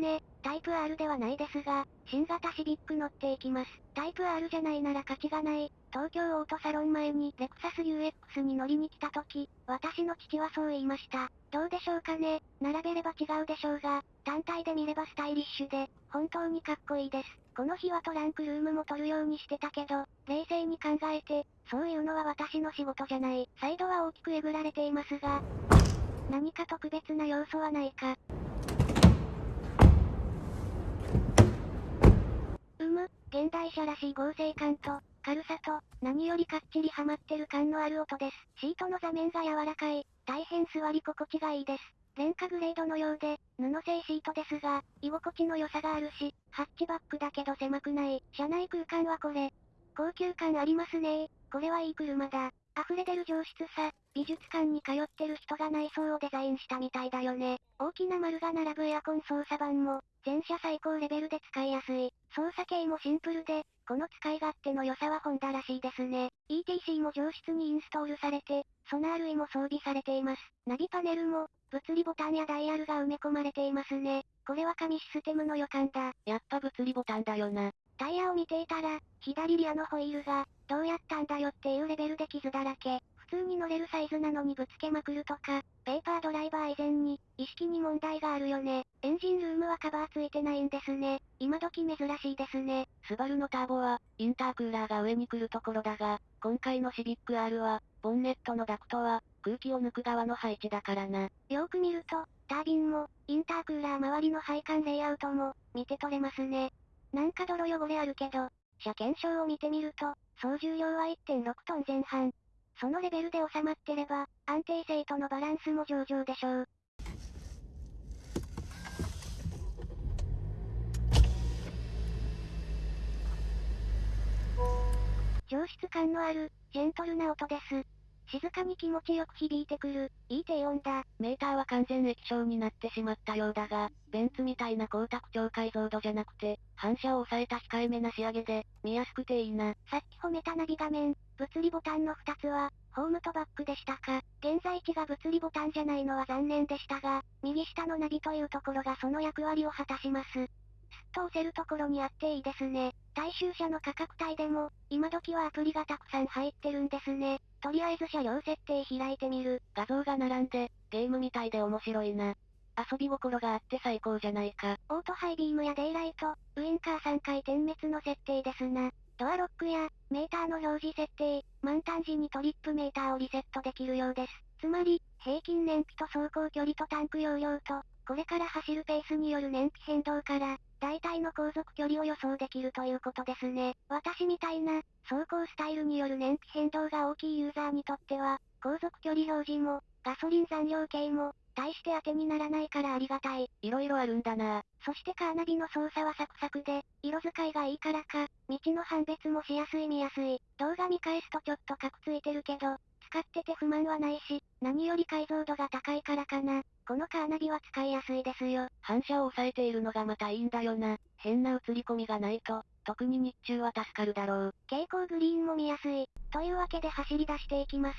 ね。タイプ R ではないですが、新型シビック乗っていきます。タイプ R じゃないなら価値がない。東京オートサロン前にレクサス UX に乗りに来た時、私の父はそう言いました。どうでしょうかね。並べれば違うでしょうが、単体で見ればスタイリッシュで、本当にかっこいいです。この日はトランクルームも取るようにしてたけど、冷静に考えて、そういうのは私の仕事じゃない。サイドは大きくえぐられていますが、何か特別な要素はないか。む、現代車らしい合成感と、軽さと、何よりかっちりハマってる感のある音です。シートの座面が柔らかい、大変座り心地がいいです。廉価グレードのようで、布製シートですが、居心地の良さがあるし、ハッチバックだけど狭くない。車内空間はこれ。高級感ありますねこれはいい車だ。溢れ出る上質さ、美術館に通ってる人が内装をデザインしたみたいだよね。大きな丸が並ぶエアコン操作盤も、全車最高レベルで使いやすい。操作系もシンプルで、この使い勝手の良さはホンダらしいですね。ETC も上質にインストールされて、ソナー類も装備されています。ナビパネルも、物理ボタンやダイヤルが埋め込まれていますね。これは紙システムの予感だ。やっぱ物理ボタンだよな。タイヤを見ていたら、左リアのホイールが、どうやったんだよっていうレベルで傷だらけ。普通に乗れるサイズなのにぶつけまくるとか、ペーパードライバー以前に、意識に問題があるよね。エンジンルームはカバーついてないんですね。今時珍しいですね。スバルのターボは、インタークーラーが上に来るところだが、今回のシビック R は、ボンネットのダクトは、空気を抜く側の配置だからな。よーく見ると、タービンも、インタークーラー周りの配管レイアウトも、見て取れますね。なんか泥汚れあるけど、車検証を見てみると、総重量は1.6トン前半。そのレベルで収まってれば、安定性とのバランスも上々でしょう。上質感のある、ジェントルな音です。静かに気持ちよく響いてくる、いい低音だ。メーターは完全液晶になってしまったようだが、ベンツみたいな光沢超解像度じゃなくて、反射を抑えた控えめな仕上げで、見やすくていいな。さっき褒めたナビ画面、物理ボタンの2つは、ホームとバックでしたか。現在地が物理ボタンじゃないのは残念でしたが、右下のナビというところがその役割を果たします。と押せるところにあっていいですね。大衆車の価格帯でも、今時はアプリがたくさん入ってるんですね。とりあえず車両設定開いてみる。画像が並んで、ゲームみたいで面白いな。遊び心があって最高じゃないか。オートハイビームやデイライト、ウインカー3回点滅の設定ですな。ドアロックや、メーターの表示設定、満タン時にトリップメーターをリセットできるようです。つまり、平均燃費と走行距離とタンク容量と、これから走るペースによる燃費変動から、大体の航続距離を予想できるということですね。私みたいな、走行スタイルによる燃費変動が大きいユーザーにとっては、航続距離表示も、ガソリン残量計も、大して当てにならないからありがたい。色々あるんだなそしてカーナビの操作はサクサクで、色使いがいいからか、道の判別もしやすい見やすい。動画見返すとちょっとカクついてるけど、使ってて不満はないし、何より解像度が高いからかな。このカーナビは使いやすいですよ。反射を抑えているのがまたいいんだよな。変な映り込みがないと、特に日中は助かるだろう。蛍光グリーンも見やすい。というわけで走り出していきます。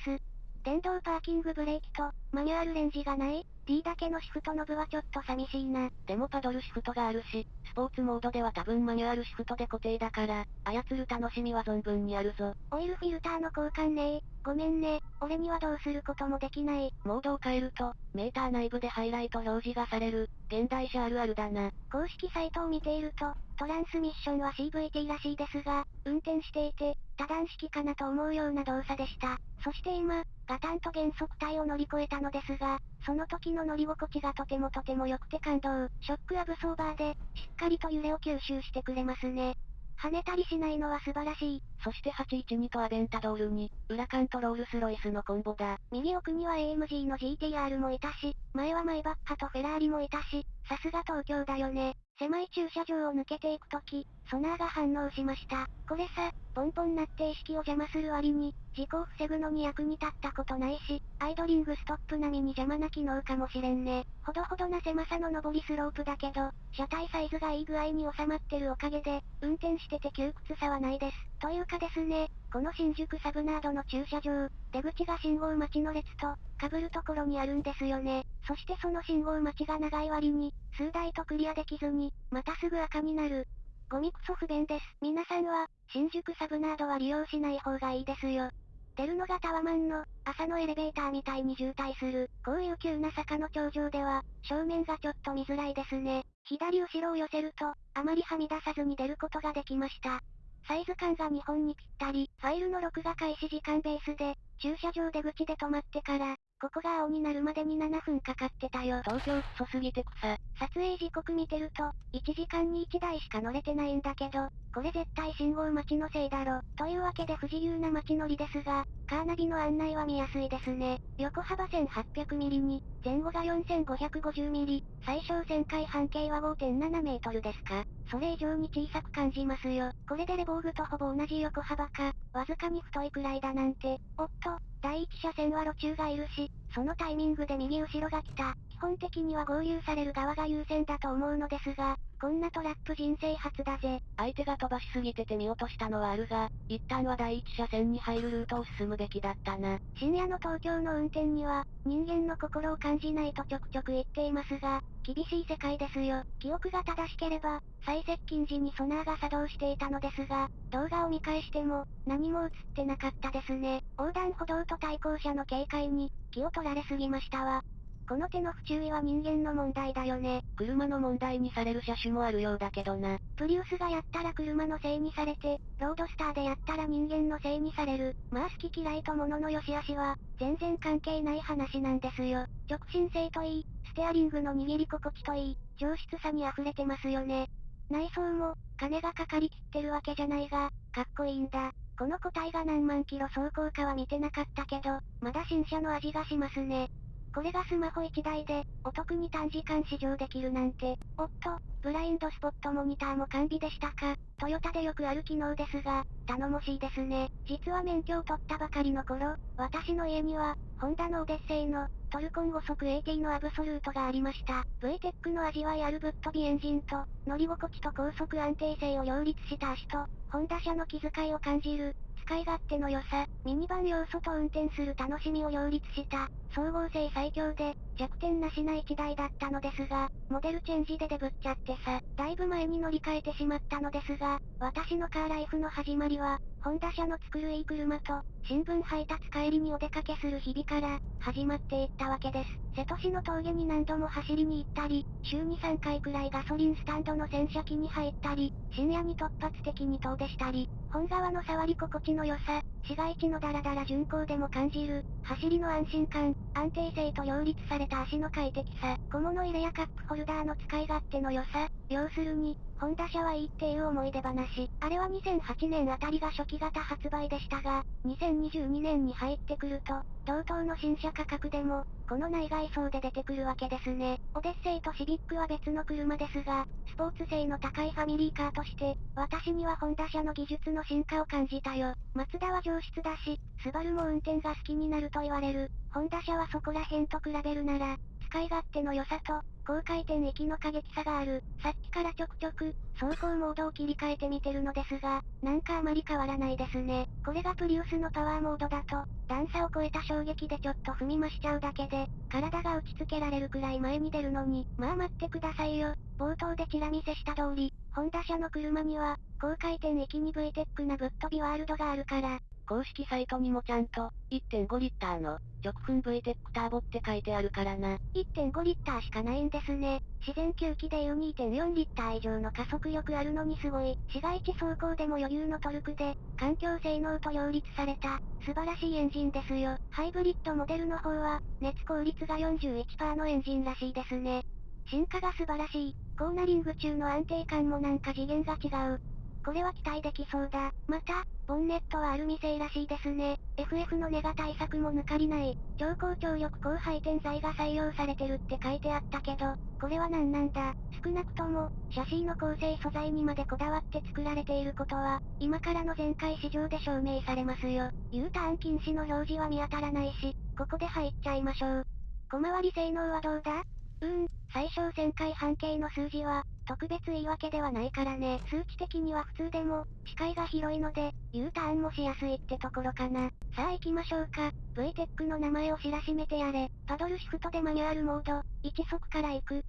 電動パーキングブレーキと、マニュアルレンジがない ?D だけのシフトノブはちょっと寂しいな。でもパドルシフトがあるし、スポーツモードでは多分マニュアルシフトで固定だから、操る楽しみは存分にあるぞ。オイルフィルターの交換ねごめんね、俺にはどうすることもできない。モードを変えると、メーター内部でハイライト表示がされる、現代車あるあるだな。公式サイトを見ていると、トランスミッションは CVT らしいですが、運転していて、多段式かなと思うような動作でした。そして今、ガタンと減速帯を乗り越えたのですが、その時の乗り心地がとてもとても良くて感動。ショックアブソーバーで、しっかりと揺れを吸収してくれますね。跳ねたりしないのは素晴らしい。そして812とアベンタドールに、裏カントロールスロイスのコンボだ。右奥には AMG の GTR もいたし、前はマイバッハとフェラーリもいたし、さすが東京だよね。狭い駐車場を抜けていくとき、ソナーが反応しました。これさ、ポンポンなって意識を邪魔する割に、事故を防ぐのに役に立ったことないし、アイドリングストップ並みに邪魔な機能かもしれんね。ほどほどな狭さの上りスロープだけど、車体サイズがいい具合に収まってるおかげで、運転してて窮屈さはないです。というかですね、この新宿サブナードの駐車場、出口が信号待ちの列と、被るところにあるんですよね。そしてその信号待ちが長い割に、数台とクリアできずに、またすぐ赤になる。ゴミクソ不便です。皆さんは、新宿サブナードは利用しない方がいいですよ。出るのがタワマンの、朝のエレベーターみたいに渋滞する、こういう急な坂の頂上では、正面がちょっと見づらいですね。左後ろを寄せると、あまりはみ出さずに出ることができました。サイズ感が日本にぴったり、ファイルの録画開始時間ベースで、駐車場出口で止まってから、ここが青になるまでに7分かかってたよ。東京クソすぎて草。撮影時刻見てると、1時間に1台しか乗れてないんだけど、これ絶対信号待ちのせいだろ。というわけで不自由な街乗りですが、カーナビの案内は見やすいですね。横幅 1800mm に、前後が 4550mm、最小旋回半径は5.7メートルですか。それ以上に小さく感じますよ。これでレボーグとほぼ同じ横幅か、わずかに太いくらいだなんて。おっと、第一車線は路中がいるし、そのタイミングで右後ろが来た。基本的には合流される側が優先だと思うのですが、こんなトラップ人生初だぜ。相手が飛ばしすぎてて見落としたのはあるが、一旦は第一車線に入るルートを進むべきだったな。深夜の東京の運転には、人間の心を感じないとちょくちょく言っていますが、厳しい世界ですよ。記憶が正しければ、最接近時にソナーが作動していたのですが、動画を見返しても、何も映ってなかったですね。横断歩道と対向車の警戒に、気を取られすぎましたわ。この手の不注意は人間の問題だよね。車の問題にされる車種もあるようだけどな。プリウスがやったら車のせいにされて、ロードスターでやったら人間のせいにされる。まあ好き嫌いと物の良し悪しは、全然関係ない話なんですよ。直進性といい、ステアリングの握り心地といい、上質さに溢れてますよね。内装も、金がかかりきってるわけじゃないが、かっこいいんだ。この個体が何万キロ走行かは見てなかったけど、まだ新車の味がしますね。これがスマホ1台で、お得に短時間試乗できるなんて。おっと、ブラインドスポットモニターも完備でしたか。トヨタでよくある機能ですが、頼もしいですね。実は免許を取ったばかりの頃、私の家には、ホンダのオデッセイの、トルコン5速 AT のアブソルートがありました。VTEC の味わいあるぶっ飛びエンジンと、乗り心地と高速安定性を両立した足と、ホンダ車の気遣いを感じる、使い勝手の良さ、ミニバン要素と運転する楽しみを両立した、総合性最強で、弱点なしな1台だったのですが、モデルチェンジでデブっちゃってさ、だいぶ前に乗り換えてしまったのですが、私のカーライフの始まりは、ホンダ社の作るいい車と、新聞配達帰りにお出かけする日々から、始まっていったわけです。瀬戸市の峠に何度も走りに行ったり、週に3回くらいガソリンスタンドの洗車機に入ったり、深夜に突発的に遠出したり、本川の触り心地の良さ、市街地のダラダラ巡航でも感じる、走りの安心感、安定性と両立された足の快適さ、小物入れやカップホルダーの使い勝手の良さ、要するに、ホンダ車はいいっていう思い出話。あれは2008年あたりが初期型発売でしたが、2022年に入ってくると、同等の新車価格でも、この内外装で出てくるわけですね。オデッセイとシビックは別の車ですが、スポーツ性の高いファミリーカーとして、私にはホンダ車の技術の進化を感じたよ。マツダは上質だし、スバルも運転が好きになると言われる。ホンダ車はそこら辺と比べるなら、使い勝手の良さと、高回転域の過激さがある。さっきからちょくちょく、走行モードを切り替えてみてるのですが、なんかあまり変わらないですね。これがプリウスのパワーモードだと、段差を超えた衝撃でちょっと踏み増しちゃうだけで、体が打ちつけられるくらい前に出るのに、まあ待ってくださいよ。冒頭でチラ見せした通り、ホンダ車の車には、高回転域に VTEC なぶっ飛びワールドがあるから、公式サイトにもちゃんと、1.5リッターの、直噴 VTEC ターボって書いてあるからな。1.5リッターしかないんですね。自然吸気でいう2.4リッター以上の加速力あるのにすごい。市街地走行でも余裕のトルクで、環境性能と両立された、素晴らしいエンジンですよ。ハイブリッドモデルの方は、熱効率が41%のエンジンらしいですね。進化が素晴らしい。コーナリング中の安定感もなんか次元が違う。これは期待できそうだ。また、ボンネットはアルミ製らしいですね。FF のネガ対策も抜かりない。超高張力高配転材が採用されてるって書いてあったけど、これは何なんだ少なくとも、シャシーの構成素材にまでこだわって作られていることは、今からの全開市場で証明されますよ。U ターン禁止の表示は見当たらないし、ここで入っちゃいましょう。小回り性能はどうだ？うーん、最小旋回半径の数字は、特別言い訳ではないからね。数値的には普通でも、視界が広いので、U ターンもしやすいってところかな。さあ行きましょうか。VTEC の名前を知らしめてやれ。パドルシフトでマニュアルモード、1速から行く。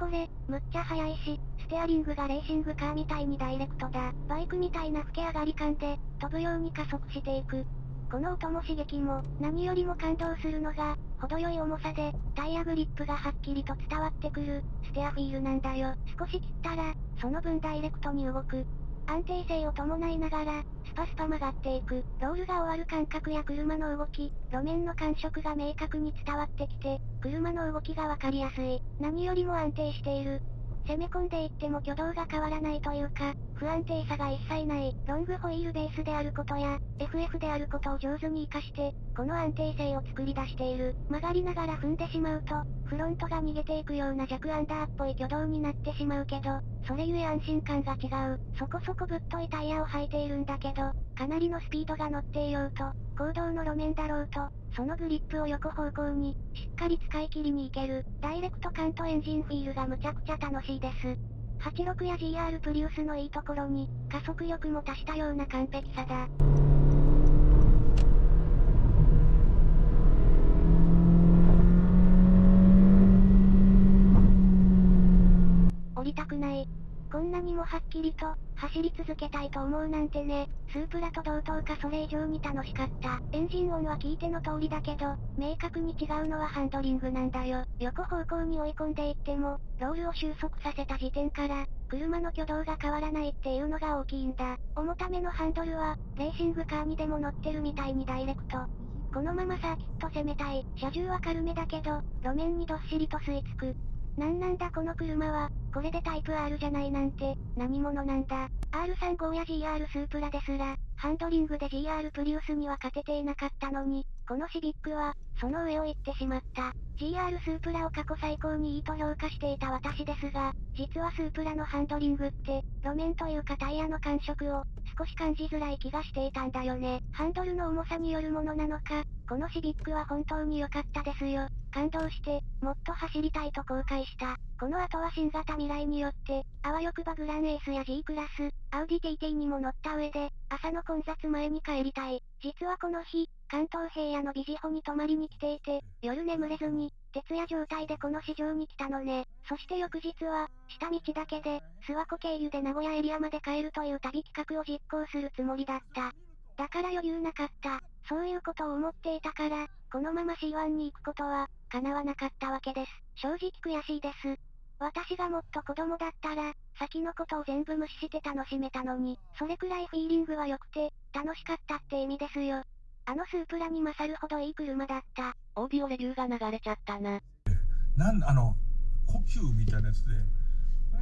これ、むっちゃ速いし、ステアリングがレーシングカーみたいにダイレクトだ。バイクみたいな吹け上がり感で、飛ぶように加速していく。この音も刺激も、何よりも感動するのが、程よい重さで、タイヤグリップがはっきりと伝わってくる、ステアフィールなんだよ。少し切ったら、その分ダイレクトに動く。安定性を伴いながら、スパスパ曲がっていく。ロールが終わる感覚や車の動き、路面の感触が明確に伝わってきて、車の動きがわかりやすい。何よりも安定している。攻め込んでいっても挙動が変わらないというか、不安定さが一切ない、ロングホイールベースであることや、FF であることを上手に活かして、この安定性を作り出している。曲がりながら踏んでしまうと、フロントが逃げていくような弱アンダーっぽい挙動になってしまうけど、それゆえ安心感が違う。そこそこぶっといタイヤを履いているんだけど、かなりのスピードが乗っていようと、行動の路面だろうと、そのグリップを横方向に、しっかり使い切りに行ける。ダイレクト感とエンジンフィールがむちゃくちゃ楽しいです。86や GR プリウスのいいところに、加速力も足したような完璧さだ。降りたくない。こんなにもはっきりと、走り続けたいと思うなんてね。スープラと同等かそれ以上に楽しかった。エンジン音は聞いての通りだけど、明確に違うのはハンドリングなんだよ。横方向に追い込んでいっても、ロールを収束させた時点から、車の挙動が変わらないっていうのが大きいんだ。重ためのハンドルは、レーシングカーにでも乗ってるみたいにダイレクト。このままサーキット攻めたい。車重は軽めだけど、路面にどっしりと吸い付く。なんなんだこの車は、これでタイプ R じゃないなんて、何者なんだ。R35 や GR スープラですら、ハンドリングで GR プリウスには勝てていなかったのに、このシビックは、その上を行ってしまった。GR スープラを過去最高にいいと評価していた私ですが、実はスープラのハンドリングって、路面というかタイヤの感触を、少し感じづらい気がしていたんだよね。ハンドルの重さによるものなのか、このシビックは本当に良かったですよ。感動して、もっと走りたいと後悔した。この後は新型未来によって、あわよくばグランエースや G クラス、アウディ TT にも乗った上で、朝の混雑前に帰りたい。実はこの日、関東平野のビジホに泊まりに来ていて、夜眠れずに、徹夜状態でこの市場に来たのね。そして翌日は、下道だけで、諏訪湖経由で名古屋エリアまで帰るという旅企画を実行するつもりだった。だから余裕なかった。そういうことを思っていたから、このまま C1 に行くことは、叶わなかったわけです。正直悔しいです。私がもっと子供だったら、先のことを全部無視して楽しめたのに、それくらいフィーリングは良くて、楽しかったって意味ですよ。あのスープラに勝るほどいい車だった。オーディオレビューが流れちゃったな。なん、あの、呼吸みたいなやつで、マ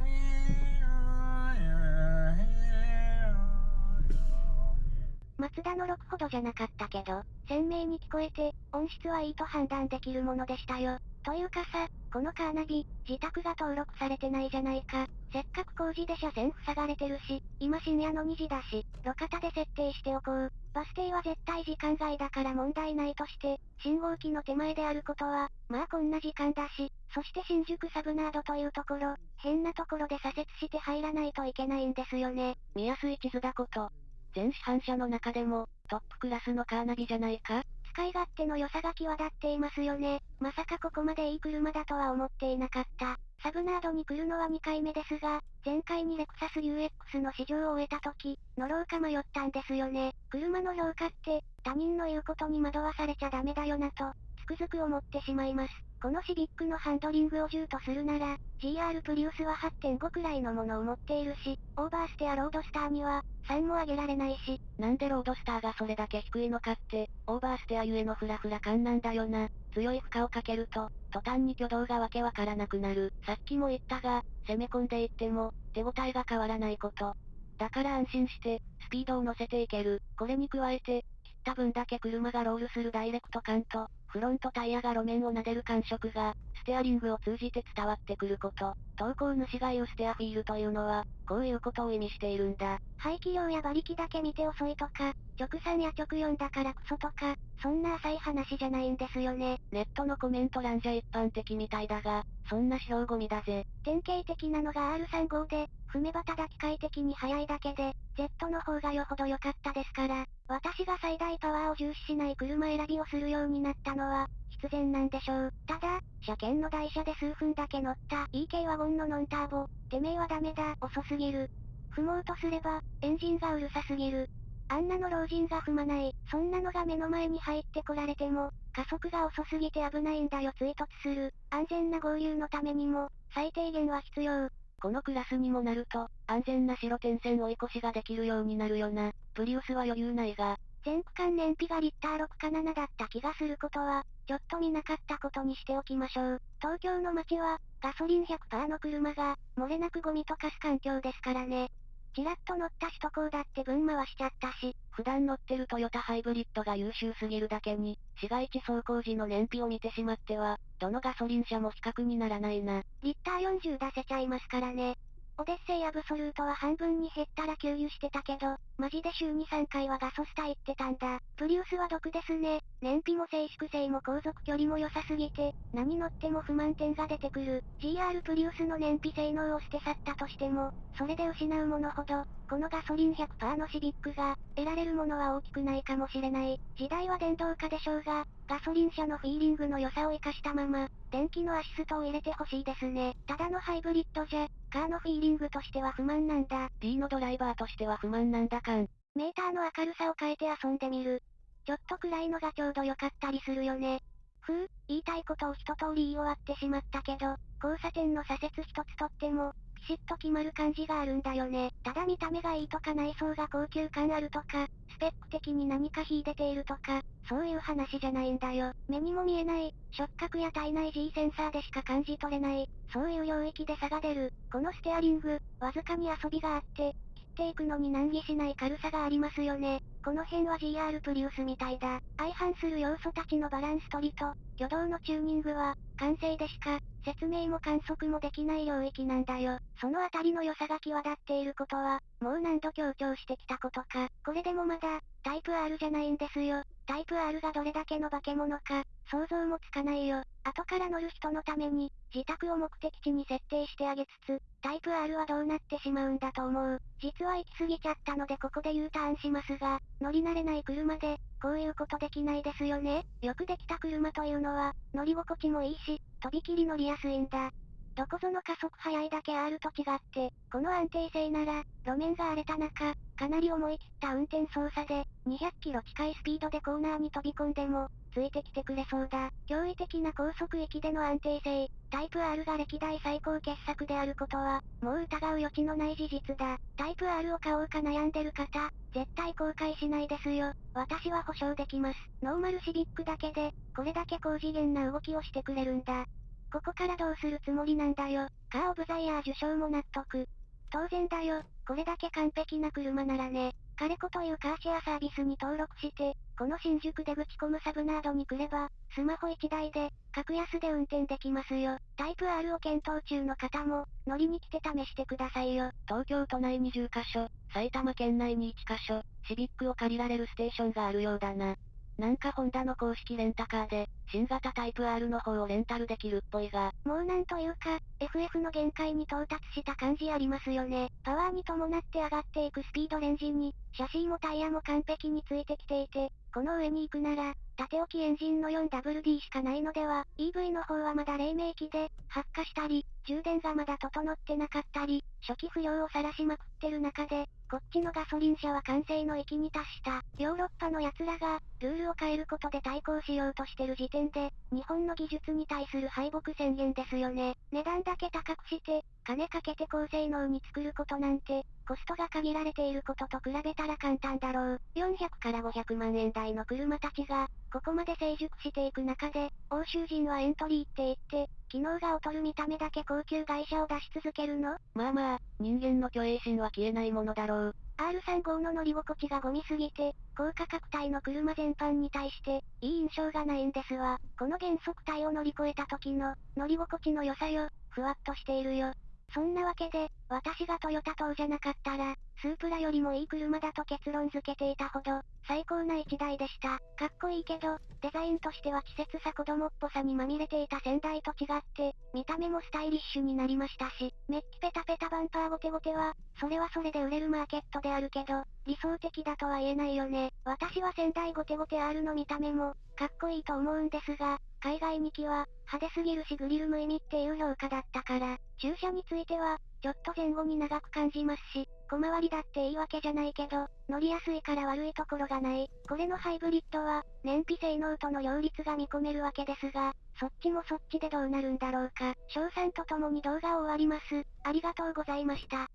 ツダの6ほどじゃなかったけど、鮮明に聞こえて、音質はいいと判断できるものでしたよ。というかさ、このカーナビ、自宅が登録されてないじゃないか。せっかく工事で車線塞がれてるし、今深夜の2時だし、路肩で設定しておこう。バス停は絶対時間外だから問題ないとして、信号機の手前であることは、まあこんな時間だし、そして新宿サブナードというところ、変なところで左折して入らないといけないんですよね。見やすい地図だこと。全市販車の中でも、トップクラスのカーナビじゃないか？使い勝手の良さが際立っていますよね。まさかここまでいい車だとは思っていなかった。サブナードに来るのは2回目ですが、前回にレクサス UX の試乗を終えた時、乗ろうか迷ったんですよね。車の評価って、他人の言うことに惑わされちゃダメだよなと、つくづく思ってしまいます。このシビックのハンドリングを10とするなら、GR プリウスは8.5くらいのものを持っているし、オーバーステアロードスターには、3も上げられないし。なんでロードスターがそれだけ低いのかって、オーバーステアゆえのフラフラ感なんだよな。強い負荷をかけると、途端に挙動がわけわからなくなる。さっきも言ったが、攻め込んでいっても、手応えが変わらないこと。だから安心して、スピードを乗せていける。これに加えて、切った分だけ車がロールするダイレクト感と、フロントタイヤが路面を撫でる感触が、ステアリングを通じて伝わってくること。投稿主が言うステアフィールというのは、こういうことを意味しているんだ。排気量や馬力だけ見て遅いとか、直3や直4だからクソとか、そんな浅い話じゃないんですよね。ネットのコメント欄じゃ一般的みたいだが、そんな指標ゴミだぜ。典型的なのが R35 で、踏めばただ機械的に速いだけで、Z の方がよほど良かったですから、私が最大パワーを重視しない車選びをするようになったのは、必然なんでしょう。ただ、車検の台車で数分だけ乗った EK ワゴンのノンターボ、てめえはダメだ、遅すぎる。踏もうとすれば、エンジンがうるさすぎる。あんなの老人が踏まない。そんなのが目の前に入ってこられても、加速が遅すぎて危ないんだよ追突する。安全な合流のためにも、最低限は必要。このクラスにもなると、安全な白点線追い越しができるようになるよな。プリウスは余裕ないが。全区間燃費がリッター6か7だった気がすることは、ちょっと見なかったことにしておきましょう。東京の街は、ガソリン100%の車が、漏れなくゴミと化す環境ですからね。ちらっと乗った首都高だって分回しちゃったし、普段乗ってるトヨタハイブリッドが優秀すぎるだけに、市街地走行時の燃費を見てしまっては、どのガソリン車も比較にならないな。リッター40出せちゃいますからね。オデッセイアブソルートは半分に減ったら給油してたけど、マジで週2、3回はガソスタ行ってたんだ。プリウスは毒ですね。燃費も静粛性も航続距離も良さすぎて、何乗っても不満点が出てくる。GR プリウスの燃費性能を捨て去ったとしても、それで失うものほど、このガソリン100%のシビックが、得られるものは大きくないかもしれない。時代は電動化でしょうが、ガソリン車のフィーリングの良さを活かしたまま、電気のアシストを入れてほしいですね。ただのハイブリッドじゃ、カーのフィーリングとしては不満なんだ。D のドライバーとしては不満なんだかん。メーターの明るさを変えて遊んでみる。ちょっと暗いのがちょうど良かったりするよね。ふう、言いたいことを一通り言い終わってしまったけど、交差点の左折一つとっても、ピシッと決まる感じがあるんだよね。ただ見た目がいいとか内装が高級感あるとか、スペック的に何か秀でているとか、そういう話じゃないんだよ。目にも見えない、触覚や体内 G センサーでしか感じ取れない、そういう領域で差が出る。このステアリング、わずかに遊びがあって、切っていくのに難儀しない軽さがありますよね。この辺は GR プリウスみたいだ。相反する要素たちのバランス取りと、挙動のチューニングは、完成でしか、説明も観測もできない領域なんだよ。そのあたりの良さが際立っていることは、もう何度強調してきたことか。これでもまだ、タイプ R じゃないんですよ。タイプ R がどれだけの化け物か、想像もつかないよ。後から乗る人のために、自宅を目的地に設定してあげつつ、タイプ R はどうなってしまうんだと思う。実は行き過ぎちゃったのでここで U ターンしますが、乗り慣れない車で、こういうことできないですよね。よくできた車というのは、乗り心地もいいし、とびきり乗りやすいんだ。どこぞの加速速いだけ R と違って、この安定性なら、路面が荒れた中、かなり思い切った運転操作で、200キロ近いスピードでコーナーに飛び込んでも、ついてきてくれそうだ。驚異的な高速域での安定性、タイプ R が歴代最高傑作であることは、もう疑う余地のない事実だ。タイプ R を買おうか悩んでる方、絶対後悔しないですよ。私は保証できます。ノーマルシビックだけで、これだけ高次元な動きをしてくれるんだ。ここからどうするつもりなんだよ。カーオブザイヤー受賞も納得。当然だよ。これだけ完璧な車ならね。カレコというカーシェアサービスに登録して、この新宿でぶち込むサブナードに来れば、スマホ1台で、格安で運転できますよ。タイプ R を検討中の方も、乗りに来て試してくださいよ。東京都内に10カ所、埼玉県内に1カ所、シビックを借りられるステーションがあるようだな。なんかホンダの公式レンタカーで、新型タイプ R の方をレンタルできるっぽいが。もうなんというか、FF の限界に到達した感じありますよね。パワーに伴って上がっていくスピードレンジに、シャシーもタイヤも完璧についてきていて、この上に行くなら、縦置きエンジンの 4WD しかないのでは、EV の方はまだ黎明期で、発火したり、充電がまだ整ってなかったり、初期不良を晒しまくってる中で、こっちのガソリン車は完成の域に達した。ヨーロッパの奴らが、ルールを変えることで対抗しようとしてる時点で、日本の技術に対する敗北宣言ですよね。値段だけ高くして、金かけて高性能に作ることなんて、コストが限られていることと比べたら簡単だろう。400から500万円台の車たちが、ここまで成熟していく中で、欧州人はエントリーって言って、機能が劣る見た目だけ高級会社を出し続けるの？まあまあ、人間の虚栄心は消えないものだろう。R35 の乗り心地がゴミすぎて、高価格帯の車全般に対して、いい印象がないんですわ。この減速帯を乗り越えた時の、乗り心地の良さよ、ふわっとしているよ。そんなわけで、私がトヨタ党じゃなかったら、スープラよりもいい車だと結論付けていたほど、最高な一台でした。かっこいいけど、デザインとしては稚拙さ子供っぽさにまみれていた先代と違って、見た目もスタイリッシュになりましたし、メッキペタペタバンパーゴテゴテは、それはそれで売れるマーケットであるけど、理想的だとは言えないよね。私は先代ゴテゴテ R の見た目も、かっこいいと思うんですが、海外2機は、派手すぎるしグリル無意味っていう評価だったから、駐車については、ちょっと前後に長く感じますし、小回りだっていいわけじゃないけど、乗りやすいから悪いところがない。これのハイブリッドは、燃費性能との両立が見込めるわけですが、そっちもそっちでどうなるんだろうか。賞賛とともに動画を終わります。ありがとうございました。